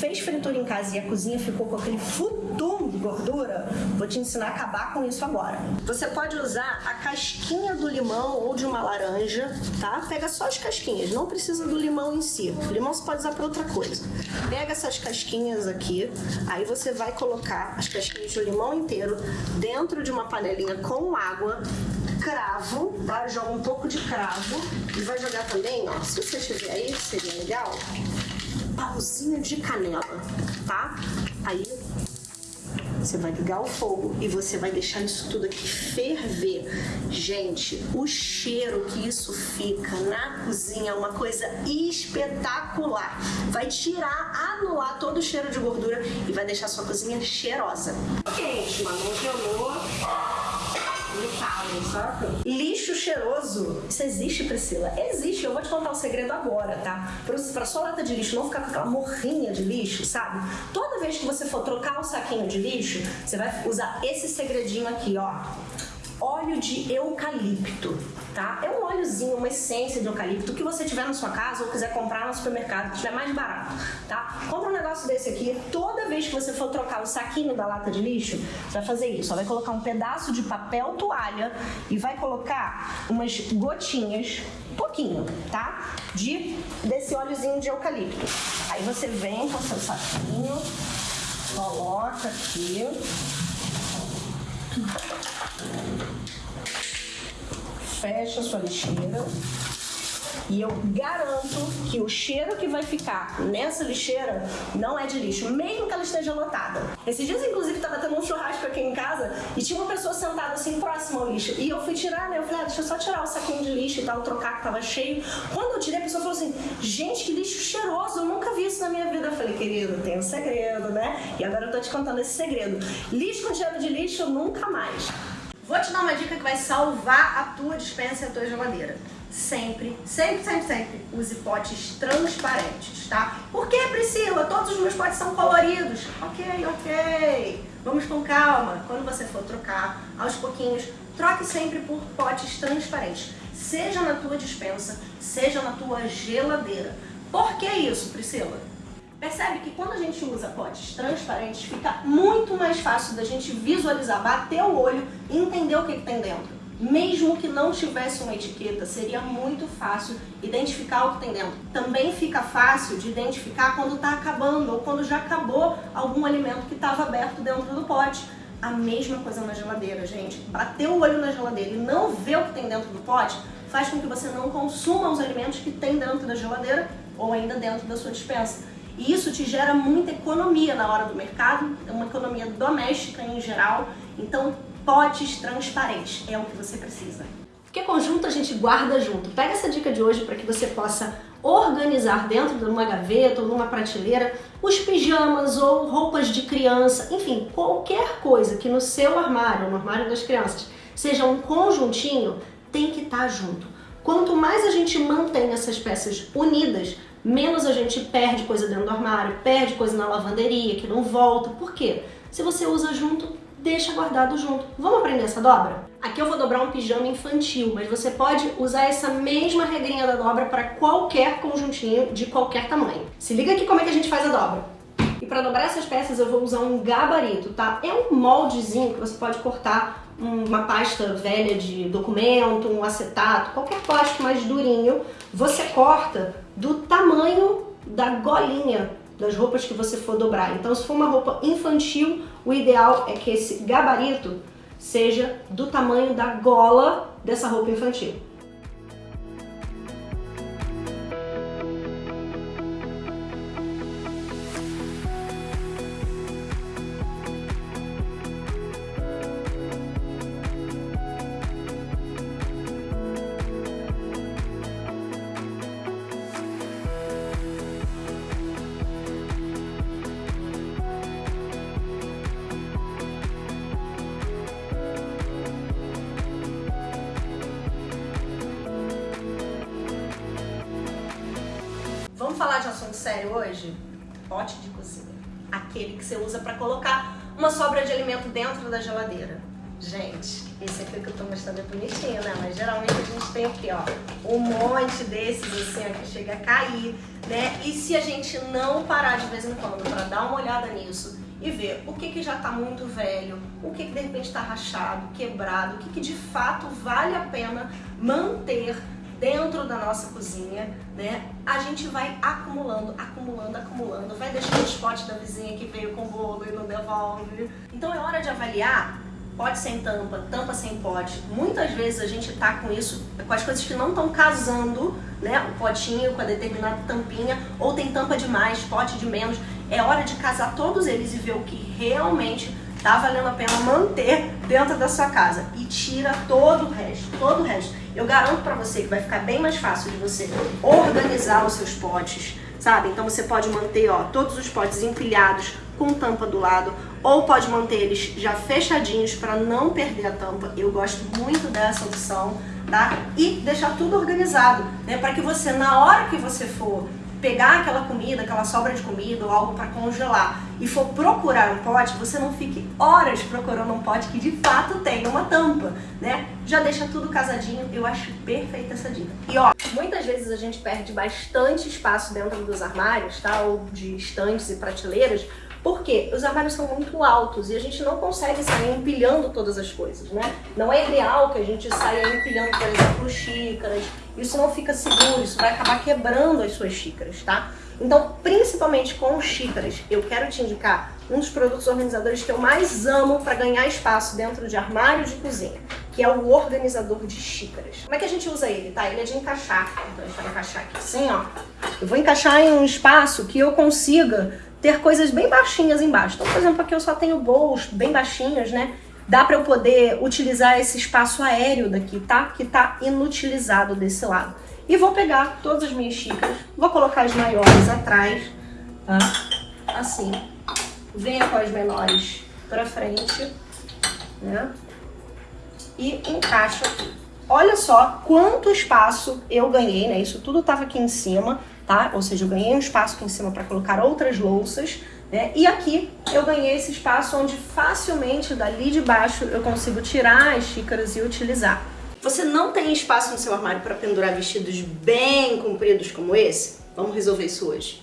fez fritura em casa e a cozinha ficou com aquele futum de gordura, vou te ensinar a acabar com isso agora. Você pode usar a casquinha do limão ou de uma laranja, tá? Pega só as casquinhas, não precisa do limão em si. O limão você pode usar para outra coisa. Pega essas casquinhas aqui, aí você vai colocar as casquinhas do limão inteiro dentro de uma panelinha com água, cravo, tá? Joga um pouco de cravo e vai jogar também, ó, se você tiver aí, seria legal, pauzinho de canela, tá? Aí você vai ligar o fogo e você vai deixar isso tudo aqui ferver. Gente, o cheiro que isso fica na cozinha é uma coisa espetacular. Vai tirar, anular todo o cheiro de gordura e vai deixar sua cozinha cheirosa. Quente, mas não gelou Lixo cheiroso. Isso existe, Priscila? Existe. Eu vou te contar o um segredo agora, tá? Pra, pra sua lata de lixo não ficar com aquela morrinha de lixo, sabe? Toda vez que você for trocar o saquinho de lixo, você vai usar esse segredinho aqui, ó óleo de eucalipto, tá? É um óleozinho, uma essência de eucalipto que você tiver na sua casa ou quiser comprar no supermercado, que estiver mais barato, tá? Compra um negócio desse aqui, toda vez que você for trocar o saquinho da lata de lixo, você vai fazer isso, vai colocar um pedaço de papel toalha e vai colocar umas gotinhas, pouquinho, tá? De, desse óleozinho de eucalipto. Aí você vem com seu saquinho, coloca aqui, fecha a sua lixeira e eu garanto que o cheiro que vai ficar nessa lixeira não é de lixo, mesmo que ela esteja lotada. Esses dias, inclusive, estava tendo um churrasco aqui em casa e tinha uma pessoa sentada assim próxima ao lixo. E eu fui tirar, né? Eu falei, ah, deixa eu só tirar o saquinho de lixo e tal, trocar que tava cheio. Quando eu tirei, a pessoa falou assim: gente, que lixo cheiroso, eu nunca vi isso na minha vida. Eu falei, querido, tem um segredo, né? E agora eu tô te contando esse segredo. Lixo com cheiro de lixo, nunca mais. Vou te dar uma dica que vai salvar a tua dispensa e a tua geladeira. Sempre, sempre, sempre, sempre use potes transparentes, tá? Por que, Priscila? Todos os meus potes são coloridos. Ok, ok. Vamos com calma. Quando você for trocar, aos pouquinhos, troque sempre por potes transparentes. Seja na tua dispensa, seja na tua geladeira. Por que isso, Priscila? Percebe que quando a gente usa potes transparentes, fica muito mais fácil da gente visualizar, bater o olho e entender o que, que tem dentro. Mesmo que não tivesse uma etiqueta, seria muito fácil identificar o que tem dentro. Também fica fácil de identificar quando está acabando ou quando já acabou algum alimento que estava aberto dentro do pote. A mesma coisa na geladeira, gente. Bater o olho na geladeira e não ver o que tem dentro do pote faz com que você não consuma os alimentos que tem dentro da geladeira ou ainda dentro da sua dispensa. E isso te gera muita economia na hora do mercado, é uma economia doméstica em geral. Então, potes transparentes é o que você precisa. Porque conjunto a gente guarda junto. Pega essa dica de hoje para que você possa organizar dentro de uma gaveta ou numa prateleira os pijamas ou roupas de criança, enfim, qualquer coisa que no seu armário, no armário das crianças, seja um conjuntinho, tem que estar tá junto. Quanto mais a gente mantém essas peças unidas, menos a gente perde coisa dentro do armário, perde coisa na lavanderia que não volta. Por quê? Se você usa junto, deixa guardado junto. Vamos aprender essa dobra? Aqui eu vou dobrar um pijama infantil, mas você pode usar essa mesma regrinha da dobra para qualquer conjuntinho de qualquer tamanho. Se liga aqui como é que a gente faz a dobra. E para dobrar essas peças eu vou usar um gabarito, tá? É um moldezinho que você pode cortar uma pasta velha de documento, um acetato, qualquer plástico mais durinho, você corta do tamanho da golinha das roupas que você for dobrar. Então, se for uma roupa infantil, o ideal é que esse gabarito seja do tamanho da gola dessa roupa infantil. Falar de assunto sério hoje? Pote de cozinha. Aquele que você usa para colocar uma sobra de alimento dentro da geladeira. Gente, esse aqui que eu tô mostrando é bonitinho, né? Mas geralmente a gente tem aqui, ó, um monte desses assim, ó, que chega a cair, né? E se a gente não parar de vez em quando pra olhada nisso e ver o que, que já está muito velho, o que, que de repente está rachado, quebrado, o que, que de fato vale a pena manter dentro da nossa cozinha, né? A gente vai acumulando, acumulando, acumulando, vai deixando os potes da vizinha que veio com bolo e não devolve. Então é hora de avaliar pode sem tampa, tampa sem pote. Muitas vezes a gente tá com isso, com as coisas que não estão casando, né? O potinho com a determinada tampinha, ou tem tampa de mais, pote de menos. É hora de casar todos eles e ver o que realmente tá valendo a pena manter dentro da sua casa. E tira todo o resto, todo o resto. Eu garanto para você que vai ficar bem mais fácil de você organizar os seus potes, sabe? Então você pode manter, ó, todos os potes empilhados com tampa do lado, ou pode manter eles já fechadinhos para não perder a tampa. Eu gosto muito dessa opção, tá? E deixar tudo organizado, né? Para que você, na hora que você for pegar aquela comida, aquela sobra de comida ou algo para congelar e for procurar um pote, você não fique horas procurando um pote que de fato tenha uma tampa, né? Já deixa tudo casadinho, eu acho perfeita essa dica. E ó, muitas vezes a gente perde bastante espaço dentro dos armários, tá? Ou de estantes e prateleiras, porque os armários são muito altos e a gente não consegue sair empilhando todas as coisas, né? Não é ideal que a gente saia empilhando, por exemplo, xícaras. Isso não fica seguro, isso vai acabar quebrando as suas xícaras, tá? Então, principalmente com xícaras, eu quero te indicar um dos produtos organizadores que eu mais amo para ganhar espaço dentro de armário de cozinha, que é o organizador de xícaras. Como é que a gente usa ele, tá? Ele é de encaixar. Então, a gente vai encaixar aqui assim, ó. Eu vou encaixar em um espaço que eu consiga ter coisas bem baixinhas embaixo. Então, por exemplo, aqui eu só tenho bolos bem baixinhos, né? Dá para eu poder utilizar esse espaço aéreo daqui, tá? Que tá inutilizado desse lado. E vou pegar todas as minhas xícaras, vou colocar as maiores atrás, tá? Assim. Venha com as menores pra frente, né? E encaixo aqui. Olha só quanto espaço eu ganhei, né? Isso tudo tava aqui em cima tá? Ou seja, eu ganhei um espaço aqui em cima para colocar outras louças, né? E aqui eu ganhei esse espaço onde facilmente dali de baixo eu consigo tirar as xícaras e utilizar. Você não tem espaço no seu armário para pendurar vestidos bem compridos como esse? Vamos resolver isso hoje.